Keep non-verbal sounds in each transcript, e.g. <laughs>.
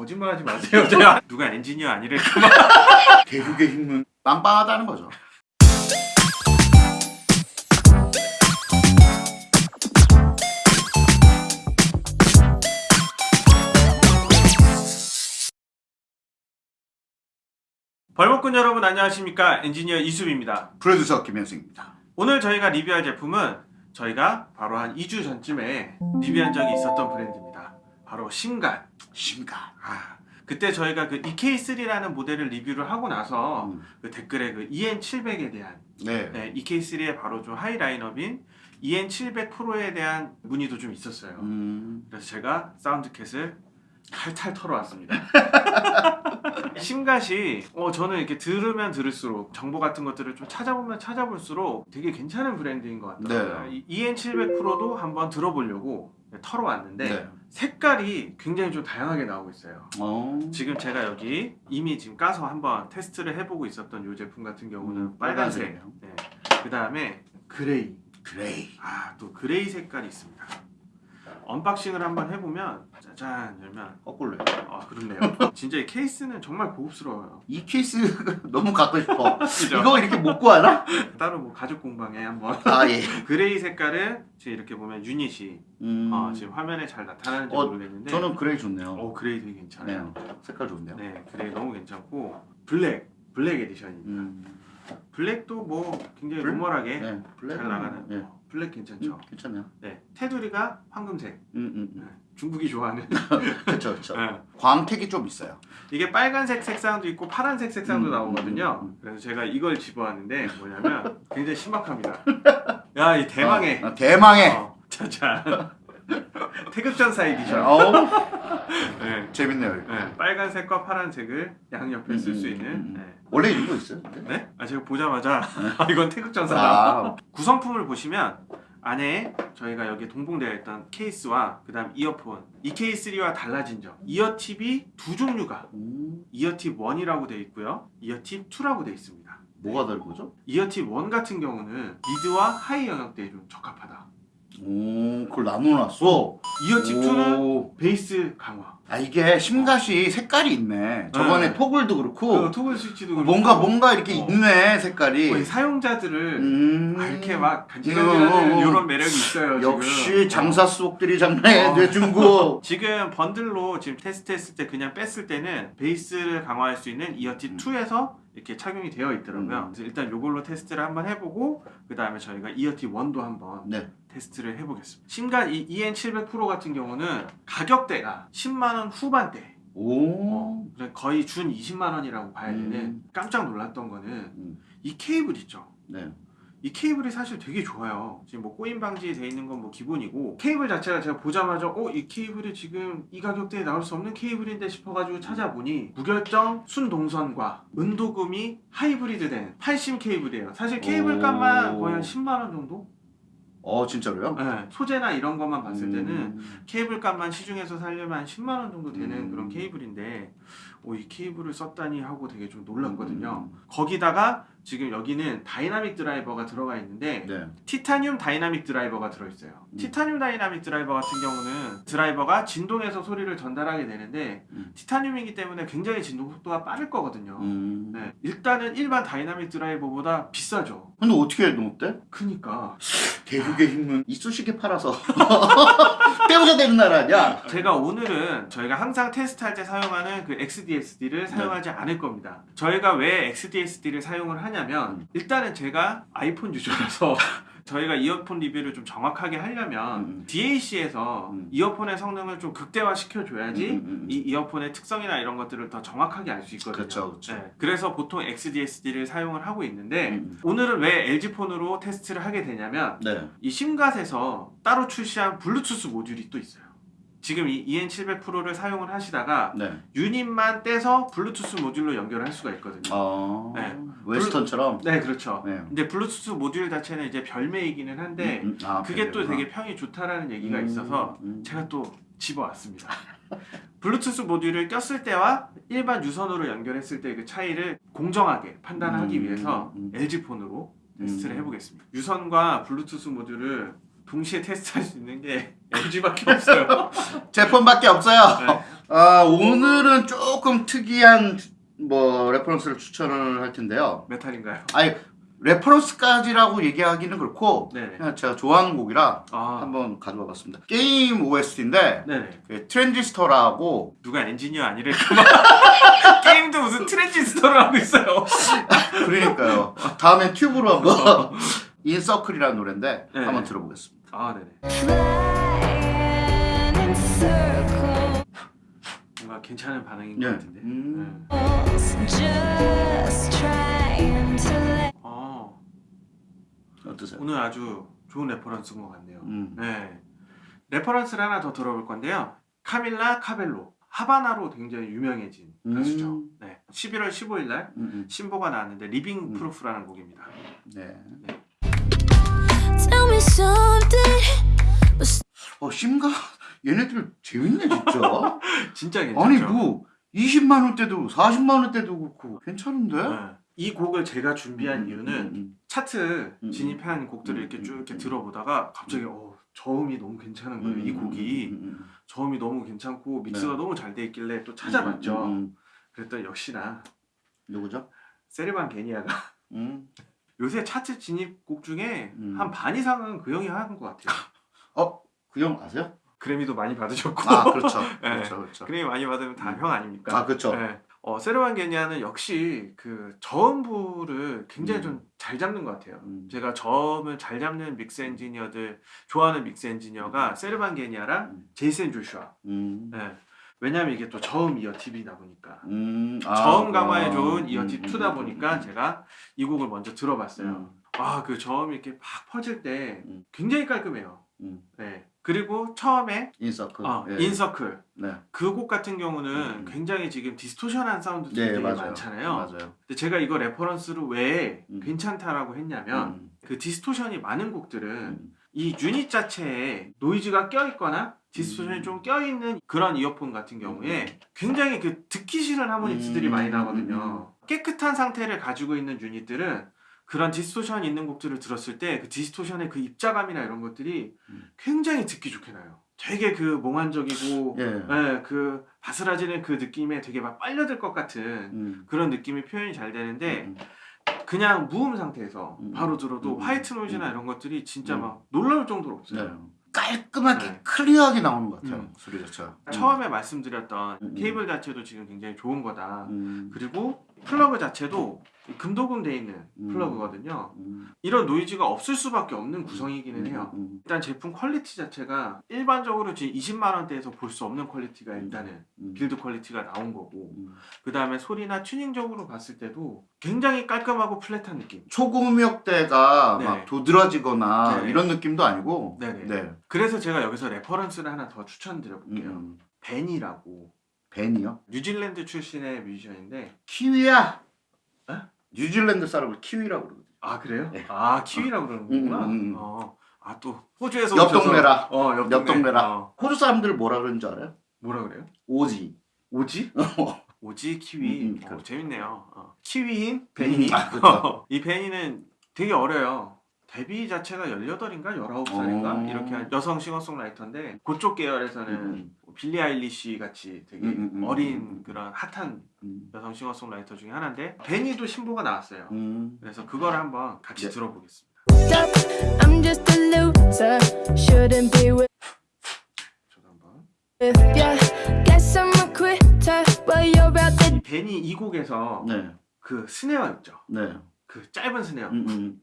거짓말하지 마세요. <laughs> 제가 누가 엔지니어 아니랬구만. <laughs> 대륙의 힘은 빵빵하다는 거죠. 벌목꾼 여러분 안녕하십니까? 엔지니어 이수빈입니다. 프로듀서 김현승입니다. 오늘 저희가 리뷰할 제품은 저희가 바로 한 2주 전쯤에 리뷰한 적이 있었던 브랜드입니다. 바로 심갓. 심갓. 아, 그때 저희가 그 EK3라는 모델을 리뷰를 하고 나서 음. 그 댓글에 그 EN700에 대한 네. 네, EK3의 바로 좀 high 라인업인 EN700 프로에 대한 문의도 좀 있었어요. 음. 그래서 제가 사운드캣을 탈탈 털어왔습니다. <laughs> 심갓이 어, 저는 이렇게 들으면 들을수록 정보 같은 것들을 좀 찾아보면 찾아볼수록 되게 괜찮은 브랜드인 것 같더라고요. 네. 이 EN700 프로도 한번 들어보려고 털어왔는데 네. 색깔이 굉장히 좀 다양하게 나오고 있어요. 어. 지금 제가 여기 이미 지금 까서 한번 테스트를 해보고 있었던 이 제품 같은 경우는 음, 빨간색. 네. 그 다음에 gray, gray. 아 또 gray 색깔이 있습니다. unboxing을 한번 해보면 짜잔 열면 거꾸로. 아 그렇네요. 진짜 이 케이스는 정말 고급스러워요. 이 케이스 <laughs> 너무 갖고 싶어. <laughs> 이거 이렇게 못 구하나? 따로 뭐 가죽 공방에 한번 아 예. <laughs> gray 색깔은 지금 이렇게 보면 유닛이 음. 어, 지금 화면에 잘 나타나는지 어, 모르겠는데 저는 gray 좋네요. 어 gray 되게 괜찮아요. 네. 색깔 좋은데요. 네 gray 너무 괜찮고 black black edition입니다. 음. black도 뭐 굉장히 블- normal하게 네. black 잘 나가는 네. 어, black 괜찮죠. 음, 괜찮네요. 네 테두리가 황금색. 음, 음, 네, 음. 중국이 좋아하는. <laughs> 그렇죠, 그렇죠. 네. 광택이 좀 있어요. 이게 빨간색 색상도 있고 파란색 색상도 음, 나오거든요. 음, 음. 그래서 제가 이걸 집어왔는데 뭐냐면 굉장히 신박합니다. <laughs> 야 이 대망의 어, 어, 대망의. 어, 짜잔 <laughs> 태극전사 에디션. 어, <laughs> 네. 재밌네요. 이거. 네, 빨간색과 파란색을 양옆에 쓸수 음, 있는. 음, 음. 네. 원래 이거 있어요? 근데? 네? 아 제가 보자마자 <laughs> 아, 이건 태극전사다. 아, 구성품을 보시면 안에 저희가 여기 동봉되어 있던 케이스와 그 다음 이어폰 EK3와 달라진 점 ear tip이 두 종류가 음, ear tip 1이라고 되어 있고요 ear tip 2라고 되어 있습니다 뭐가 다른 거죠? ear tip 1 같은 경우는 mid와 high 영역대에 좀 적합하다 오, 그걸 나눠놨어. ear tip 2는 오. 베이스 강화 아 이게 심갓이 색깔이 있네. 저번에 네. 토글도 그 그렇고 토글 스위치도 그렇고 뭔가 뭔가 이렇게 어. 있네 색깔이. 사용자들을 음. 아, 이렇게 막 간지간지하는 어, 어. 이런 매력이 있어요 역시 지금. 장사 수옥들이 장난해 어. 내 중국. <laughs> 지금 번들로 지금 테스트했을 때 그냥 뺐을 때는 베이스를 강화할 수 있는 이어팁 음. 2에서 이렇게 착용이 되어 있더라고요. 음. 그래서 일단 이걸로 테스트를 한번 해보고 그 다음에 저희가 이어팁 1도 한번 네. 테스트를 해보겠습니다. 신간 이 EN700 프로 같은 경우는 가격대가 10만 원 후반대. 오. 어, 거의 준 20만 원이라고 봐야 되는 음. 깜짝 놀랐던 거는 음. 이 케이블 있죠. 네. 이 케이블이 사실 되게 좋아요. 지금 뭐 꼬임 방지 돼 있는 건 뭐 기본이고 케이블 자체가 제가 보자마자 어 이 케이블이 지금 이 가격대에 나올 수 없는 케이블인데 싶어가지고 찾아보니 무결정 순동선과 은도금이 하이브리드 된 8심 케이블이에요. 사실 케이블 오. 값만 거의 한 10만 원 정도? 어 진짜로요? 네, 소재나 이런 것만 봤을 때는 음. 케이블 값만 시중에서 살려면 한 10만 원 정도 되는 음. 그런 케이블인데 오, 이 케이블을 썼다니 하고 되게 좀 놀랐거든요. 음. 거기다가 지금 여기는 dynamic driver가 들어가 있는데 네. 티타늄 dynamic driver가 들어있어요. 음. 티타늄 dynamic driver 같은 경우는 driver가 진동에서 소리를 전달하게 되는데 음. 티타늄이기 때문에 굉장히 진동 속도가 빠를 거거든요. 음. 네, 일단은 일반 dynamic driver보다 비싸죠. 근데 어떻게 넣었대? 크니까 대륙의 힘은 이쑤시개 팔아서 <laughs> 때우자 되는 나라 아니야? 제가 오늘은 저희가 항상 테스트할 때 사용하는 그 XDSD를 사용하지 않을 겁니다. 저희가 왜 XDSD를 사용을 하냐 면 음. 일단은 제가 아이폰 유저라서 <laughs> 저희가 이어폰 리뷰를 좀 정확하게 하려면 음. DAC에서 음. 이어폰의 성능을 좀 극대화 시켜줘야지 음, 음, 음. 이 이어폰의 특성이나 이런 것들을 더 정확하게 알 수 있거든요. 그렇죠, 그렇죠. 네, 그래서 보통 XDSD를 사용을 하고 있는데 음. 오늘은 왜 LG 폰으로 테스트를 하게 되냐면 네. 이 심갓에서 따로 출시한 블루투스 모듈이 또 있어요. 지금 이 EN700 Pro를 사용을 하시다가 네. 유닛만 떼서 블루투스 모듈로 연결할 수가 있거든요. 어. 네. Westone처럼. 네, 그렇죠. 네. 근데 블루투스 모듈 자체는 이제 별매이기는 한데 음, 음. 아, 그게 또? 되게 평이 좋다라는 얘기가 음, 있어서 음. 제가 또 집어왔습니다. <laughs> 블루투스 모듈을 꼈을 때와 일반 유선으로 연결했을 때 그 차이를 공정하게 판단하기 음, 위해서 음. LG 폰으로 테스트를 음. 해보겠습니다. 유선과 블루투스 모듈을 동시에 테스트할 수 있는 게 <laughs> LG밖에 없어요. <laughs> 제품밖에 없어요. 네. 아 오늘은 조금 특이한 뭐 reference를 추천을 할 텐데요. 메탈인가요? 아니 reference까지라고 얘기하기는 그렇고 네네. 그냥 제가 좋아하는 곡이라 아, 한번 가져와 봤습니다. 게임 OST인데 네네. 그 Transistor라고 누가 엔지니어 아니랬구만. <laughs> 게임도 무슨 트랜지스터를 하고 있어요. 그러니까요. 다음엔 튜브로 한번 In Circle이라는 노래인데 네. 한번 들어보겠습니다. 아, 네네. 뭔가 괜찮은 반응인 것 네. 같은데. 음. 네. 어, 어떠세요? 오늘 아주 좋은 reference인 것 같네요. 음. 네. reference를 하나 더 들어볼 건데요. 카밀라 카벨로. Havana로 굉장히 유명해진 음. 가수죠. 네. 11월 15일 날 음, 신보가 나왔는데 Living 음. Proof라는 곡입니다. 음. 네. Tell me something. 어 심가 얘네들 재밌네 진짜. <laughs> 진짜 괜찮죠? 아니 뭐 20만 원대도 40만 원대도 그렇고 괜찮은데? 네. 이 곡을 제가 준비한 음, 이유는 음, 차트 음, 진입한 곡들을 이렇게 음, 쭉 이렇게 음, 들어보다가 갑자기 어, 저음이 너무 괜찮은 거예요. 음, 이 음, 곡이 음, 음, 저음이 너무 괜찮고 믹스가 네. 너무 잘 돼 있길래 또 음, 찾아봤죠. 음, 음. 그랬더니 역시나 누구죠? 세르반 게니아가 음. 요새 차트 진입곡 중에 음. 한반 이상은 그 형이 하는 것 같아요. <laughs> 어? 그 형 아세요? 그래미도 많이 받으셨고 아 그렇죠. <laughs> 네. 그렇죠. 그렇죠. 그래미 많이 받으면 다 음. 형 아닙니까? 아 그렇죠. 네. 어, 세르반 게니아는 역시 그 저음부를 굉장히 음. 좀잘 잡는 것 같아요. 음. 제가 저음을 잘 잡는 믹스 엔지니어들 좋아하는 믹스 엔지니어가 세르반 게니아랑 음. 제이슨 조슈아. 음. 네. 왜냐면 이게 또 저음 ear tip이다 보니까 음. 아, 저음 강화에 그렇구나. 좋은 ear tip 음, 2다 음, 보니까 음, 제가 이 곡을 먼저 들어봤어요. 음. 아그 저음이 이렇게 팍 퍼질 때 음. 굉장히 깔끔해요. 음. 네. 그리고 처음에 In Circle. 어, 예. In Circle 네. 그곡 같은 경우는 음. 굉장히 지금 distortion한 사운드들이 네 되게 맞아요. 많잖아요. 맞아요. 근데 제가 이거 reference를 왜 음. 괜찮다라고 했냐면 음. 그 distortion이 많은 곡들은 음. 이 유닛 자체에 노이즈가 껴있거나 distortion이 음. 좀 껴있는 그런 이어폰 같은 경우에 굉장히 그 듣기 싫은 harmonics들이 음. 많이 나거든요. 깨끗한 상태를 가지고 있는 유닛들은 그런 distortion 있는 곡들을 들었을 때 그 distortion의 그 입자감이나 이런 것들이 음. 굉장히 듣기 좋게 나요. 되게 그 몽환적이고 예. 예, 그 바스라지는 그 느낌에 되게 막 빨려들 것 같은 음. 그런 느낌이 표현이 잘 되는데 음. 그냥 무음 상태에서 음. 바로 들어도 음. white noise나 음. 이런 것들이 진짜 음. 막 놀라울 정도로 없어요. 네. 깔끔하게 네. clear하게 나오는 것 같아요. 음. 소리 자체가. 처음에 말씀드렸던 음. 케이블 자체도 지금 굉장히 좋은 거다. 음. 그리고 플러그 자체도 금도금 돼 있는 음. 플러그거든요. 음. 이런 노이즈가 없을 수밖에 없는 구성이기는 해요. 음. 일단 제품 quality 자체가 일반적으로 지금 20만 원대에서 볼 수 없는 quality가 일단은 음. build quality가 나온 거고 음. 그 다음에 소리나 튜닝적으로 봤을 때도 굉장히 깔끔하고 flat한 느낌. 초고음역대가 네. 막 도드라지거나 네. 이런 느낌도 아니고 네네. 네. 그래서 제가 여기서 reference를 하나 더 추천드려 음, 볼게요. 음. 베니라고 베니요? 뉴질랜드 출신의 뮤지션인데 키위야. 에? 뉴질랜드 사람을 키위라고 그러거든. 아 그래요? 네. 아 키위라고 그러는구나. 음, 음, 음. 어. 아 또 호주에서 옆 동네라. 어, 옆, 옆 동네. 동네 라. 어. 호주 사람들 뭐라 그러는 줄 알아요? 뭐라 그래요? Aussie. Aussie? <laughs> Aussie 키위. 음, 음, 어, 그렇죠. 재밌네요. 어. 키위인 베니. 아, 그렇죠. <laughs> 이 베니는 되게 어려요. 데뷔 자체가 18인가 19살인가 어. 이렇게 한 여성 싱어송라이터인데 그쪽 계열에서는 음. 빌리 아일리시 같이 되게 음, 음, 음, 어린 음. 그런 핫한 음. 여성 싱어송라이터 중에 하나인데 베니도 신보가 나왔어요. 음. 그래서 그걸 한번 같이 네. 들어보겠습니다. 이 베니 이 곡에서 네. 그 snare 있죠. 네. 그 짧은 snare 음,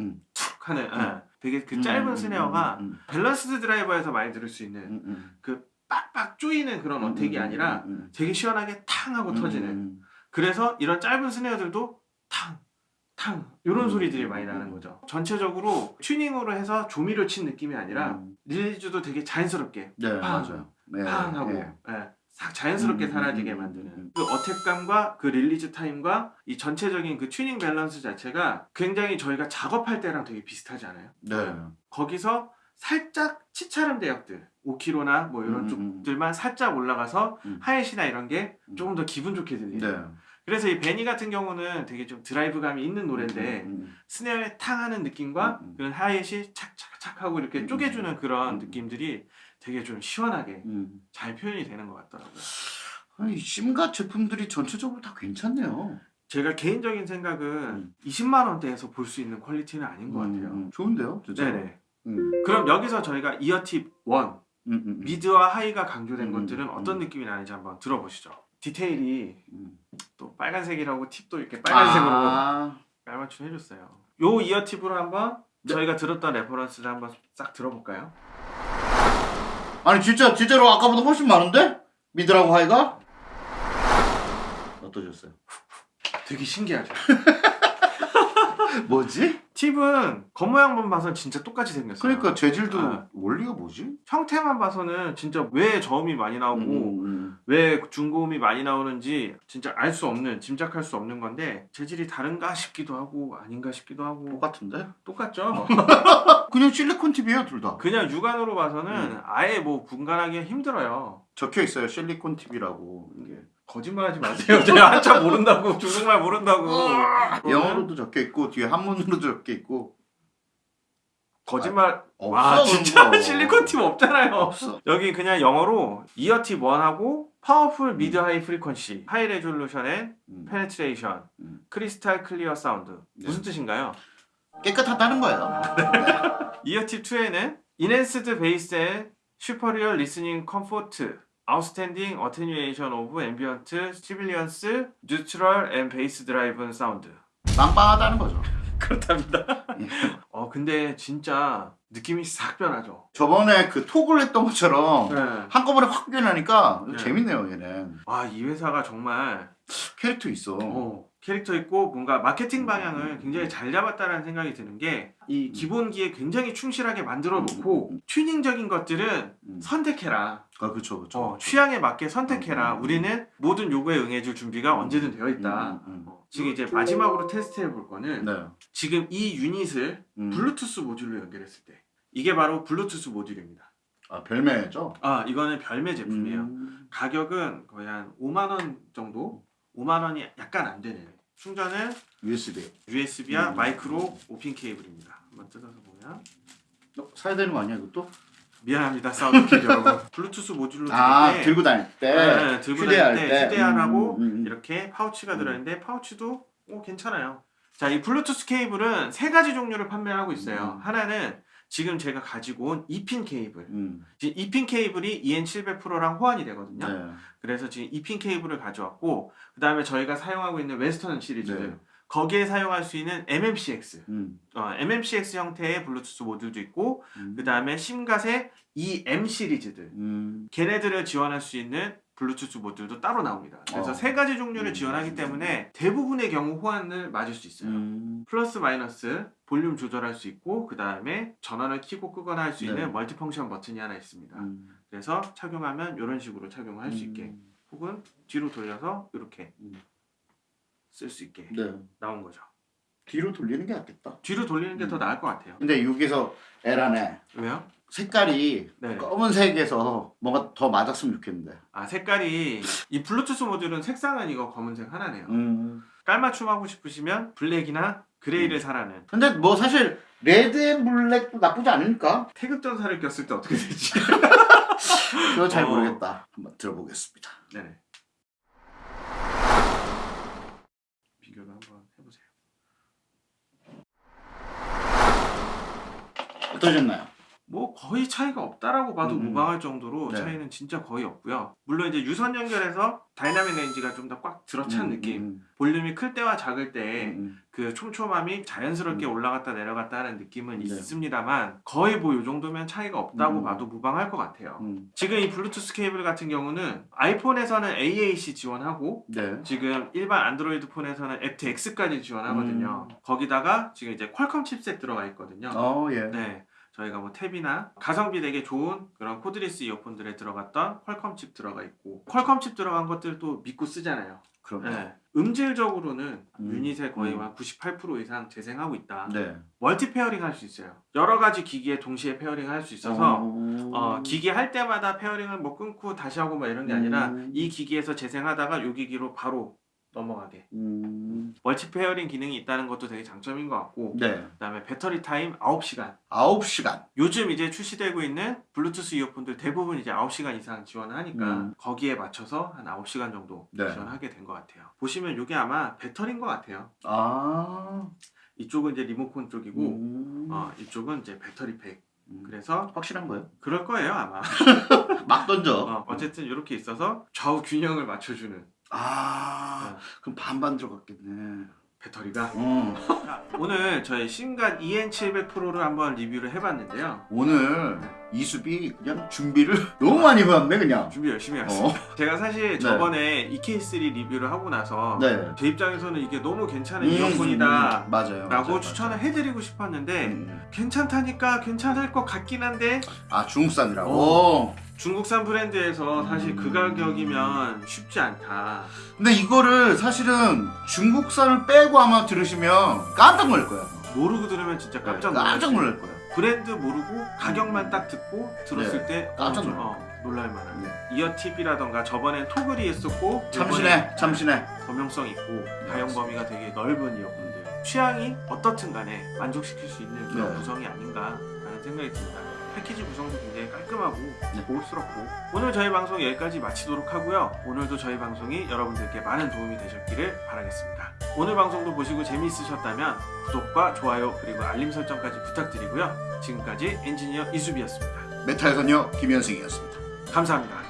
음. 툭 하는 예. 되게 그 음, 짧은 음, snare가 음, balanced driver에서 많이 들을 수 있는 음, 음. 그 빡빡 쪼이는 그런 음, attack이 음, 아니라 음, 음. 되게 시원하게 탕 하고 터지는 음, 그래서 이런 짧은 snare들도 탕, 탕 이런 음, 소리들이 음, 많이 음, 나는 음. 거죠. 전체적으로 튜닝으로 해서 조미료 친 느낌이 아니라 음. release도 되게 자연스럽게 네, 팡, 맞아요. 네. 팡 하고 네. 예, 싹 자연스럽게 음, 음, 사라지게 음, 음, 만드는 음. 그 attack감과 그 release time과 이 전체적인 그 튜닝 밸런스 자체가 굉장히 저희가 작업할 때랑 되게 비슷하지 않아요? 네. 거기서 살짝 치찰음 대역들 5k나 뭐 이런 쪽들만 살짝 올라가서 음. 하이시나 이런 게 음. 조금 더 기분 좋게 들리는 네. 그래서 이 베니 같은 경우는 되게 좀 드라이브감이 있는 노래인데 음, 음, snare에 탕 하는 느낌과 음, 음. 그런 하이시 착착착 하고 이렇게 음, 쪼개주는 그런 음. 느낌들이 되게 좀 시원하게 음. 잘 표현이 되는 것 같더라고요. 아니 심갓 제품들이 전체적으로 다 괜찮네요. 제가 개인적인 생각은 음. 20만 원대에서 볼 수 있는 quality는 아닌 것 같아요. 음, 좋은데요, 진짜. 네네. 음. 그럼 여기서 저희가 ear tip 1 음, 음, 음. mid와 high가 강조된 음, 것들은 음. 어떤 느낌이 나는지 한번 들어보시죠. 디테일이 음. 또 빨간색이라고 팁도 이렇게 빨간색으로 아, 깔맞춤 해줬어요. 요 ear tip으로 한번 네. 저희가 들었던 reference를 한번 싹 들어볼까요? 아니 진짜 진짜로 아까보다 훨씬 많은데 미드라고 하이가 어떠셨어요? 되게 신기하죠. <laughs> 뭐지? 팁은 겉모양만 봐선 진짜 똑같이 생겼어요. 그러니까 재질도 아. 원리가 뭐지? 형태만 봐서는 진짜 왜 저음이 많이 나오고 음, 음. 왜 중고음이 많이 나오는지 진짜 알 수 없는 짐작할 수 없는 건데 재질이 다른가 싶기도 하고 아닌가 싶기도 하고 똑같은데? 똑같죠. <laughs> 그냥 실리콘 팁이에요 둘 다. 그냥 육안으로 봐서는 음. 아예 뭐 분간하기 힘들어요. 적혀 있어요 실리콘 팁이라고 이게. 거짓말하지 마세요. <laughs> 제가 한자 모른다고 중국말 모른다고. 영어로도 적혀 있고 뒤에 한문으로도 적혀 있고. 거짓말. 없어, 와 진짜 거. 실리콘 팁 없잖아요. 없어. 여기 그냥 영어로 ear tip 1하고 powerful mid high frequency high resolution and 음. penetration 음. crystal clear sound 네. 무슨 뜻인가요? 깨끗하다는 거예요. <laughs> ear tip 2에는 enhanced bass and super real listening comfort neutral and bass driven sound 빵빵하다는 거죠. <laughs> 그렇답니다. 예. 어 근데 진짜 느낌이 싹 변하죠. 저번에 그 톡을 했던 것처럼 네. 한꺼번에 확 변하니까 네. 재밌네요 얘는. 아이 회사가 정말 캐릭터 있어. 어, 캐릭터 있고 뭔가 마케팅 방향을 굉장히 잘 잡았다는 생각이 드는 게 이 기본기에 굉장히 충실하게 만들어 놓고 음. 튜닝적인 것들은 음. 선택해라. 아 그렇죠 그렇죠. 어, 취향에 맞게 선택해라. 음. 우리는 모든 요구에 응해줄 준비가 음. 언제든 되어 있다. 음, 음, 어, 지금 이제 마지막으로 테스트해 볼 거는 네. 지금 이 유닛을 음. 블루투스 모듈로 연결했을 때 이게 바로 블루투스 모듈입니다. 아 별매죠. 아 이거는 별매 제품이에요. 음. 가격은 거의 한 5만 원 정도, 5만 원이 약간 안 되는. 충전은 USB. USB와 음. 마이크로 오핀 케이블입니다. 한번 뜯어서 보면 어, 사야 되는 거 아니야 이것도? 미안합니다 사운드캣 여러분. <laughs> 블루투스 모듈로 아 들고 다닐 때. 네, 들고 휴대할 다닐 때 때. 휴대하라고 음, 음, 음. 이렇게 파우치가 음. 들어있는데 파우치도 오, 괜찮아요. 자, 이 블루투스 케이블은 세 가지 종류를 판매하고 있어요. 음. 하나는 지금 제가 가지고 온 2핀 케이블. 음. 지금 2핀 케이블이 EN700 프로랑 호환이 되거든요. 네. 그래서 지금 2핀 케이블을 가져왔고 그 다음에 저희가 사용하고 있는 웨스톤 시리즈들 네. 거기에 사용할 수 있는 MMCX 음. 어, MMCX 형태의 블루투스 모듈도 있고 음. 그 다음에 심갓의 EM 시리즈들 음. 걔네들을 지원할 수 있는 블루투스 모듈도 따로 나옵니다. 그래서 어. 세 가지 종류를 음. 지원하기 때문에 대부분의 경우 호환을 맞을 수 있어요. 음. 플러스 마이너스 볼륨 조절할 수 있고 그 다음에 전원을 켜고 끄거나 할수 네. 있는 multi-function 버튼이 하나 있습니다. 음. 그래서 착용하면 이런 식으로 착용을 할 수 있게 음. 혹은 뒤로 돌려서 이렇게 음. 쓸수 있게 네. 나온 거죠. 뒤로 돌리는 게 낫겠다. 뒤로 돌리는 게더 음. 나을 것 같아요. 근데 여기서 에러네. 왜요? 색깔이 네. 검은색에서 뭔가 더 맞았으면 좋겠는데. 아 색깔이 이 블루투스 모듈은 색상은 이거 검은색 하나네요. 음. 깔맞춤 하고 싶으시면 black이나 gray를 음. 사라는 근데 뭐 사실 red and black도 나쁘지 않으니까. 태극 전사를 꼈을 때 어떻게 되지? <laughs> 그거 잘 어. 모르겠다. 한번 들어보겠습니다. 네네. 비교를 한번 해보세요. 어떠셨나요? 뭐 거의 차이가 없다라고 봐도 음. 무방할 정도로 네. 차이는 진짜 거의 없고요. 물론 이제 유선 연결해서 dynamic range가 좀 더 꽉 들어찬 음, 느낌. 음, 볼륨이 클 때와 작을 때 음, 그 촘촘함이 자연스럽게 음. 올라갔다 내려갔다 하는 느낌은 네. 있습니다만 거의 뭐 이 정도면 차이가 없다고 음. 봐도 무방할 것 같아요. 음. 지금 이 블루투스 케이블 같은 경우는 아이폰에서는 AAC 지원하고 네. 지금 일반 안드로이드 폰에서는 aptX까지 지원하거든요. 거기다가 지금 이제 퀄컴 칩셋 들어가 있거든요. 어, 예. 네. 저희가 뭐 탭이나 가성비 되게 좋은 그런 cordless 이어폰들에 들어갔던 퀄컴 칩 들어가 있고 퀄컴 칩 들어간 것들도 믿고 쓰잖아요. 그럼. 네. 음질적으로는 음. 유닛의 거의 음. 한98% 이상 재생하고 있다. 네. multi pairing 할 수 있어요. 여러 가지 기기에 동시에 pairing 할 수 있어서 어, 기기 할 때마다 pairing을 뭐 끊고 다시 하고 뭐 이런 게 아니라 음. 이 기기에서 재생하다가 이 기기로 바로 넘어가게 음. multi pairing 기능이 있다는 것도 되게 장점인 것 같고 네. 그 다음에 배터리 타임 9시간 9시간. 요즘 이제 출시되고 있는 블루투스 이어폰들 대부분 이제 9시간 이상 지원을 하니까 음. 거기에 맞춰서 한 9시간 정도 네. 지원하게 된 것 같아요. 보시면 이게 아마 배터리인 것 같아요. 아. 이쪽은 이제 리모컨 쪽이고 음. 어, 이쪽은 이제 배터리 팩. 음. 그래서 확실한 거예요? 그럴 거예요 아마. <laughs> 막 던져. 어, 어쨌든 이렇게 있어서 좌우 균형을 맞춰주는 아. 네. 그럼 반반 들어갔겠네. 배터리가. 어. 자, 오늘 저희 신간 EN700 프로를 한번 리뷰를 해봤는데요. 오늘 이수비 그냥 준비를 <laughs> 너무 많이 해왔네 그냥. 준비 열심히. 어. <laughs> 제가 사실 저번에 EK3 리뷰를 하고 나서 네. 제 입장에서는 이게 너무 괜찮은 음, 이어폰이다 음, 맞아요. 라고 맞아요, 추천을 맞아요. 해드리고 싶었는데 음. 괜찮다니까 괜찮을 것 같긴 한데 아 중국산이라고. 어. 중국산 브랜드에서 사실 그 음. 가격이면 쉽지 않다 근데 이거를 사실은 중국산을 빼고 아마 들으시면 깜짝 놀랄 거예요. 모르고 들으면 진짜 깜짝 놀랄 깜짝 수 놀랄 거예요. 브랜드 모르고 가격만 딱 듣고 들었을 때 깜짝 어, 좀, 놀랄 어, 놀랄 만한 네. 이어 팁이라던가 저번엔 토글이 했었고 참신해, 이번엔 참신해. 범용성 있고 다용 범위가 되게 넓은 이어폰들. 취향이 어떻든 간에 만족시킬 수 있는 그런 네. 구성이 아닌가 라는 생각이 듭니다. 패키지 구성도 굉장히 깔끔하고 네. 고급스럽고. 오늘 저희 방송 여기까지 마치도록 하고요. 오늘도 저희 방송이 여러분들께 많은 도움이 되셨기를 바라겠습니다 오늘 방송도 보시고 재미있으셨다면 구독과 좋아요 그리고 알림 설정까지 부탁드리고요. 지금까지 엔지니어 이수비였습니다. 메탈 소녀 김현승이었습니다. 감사합니다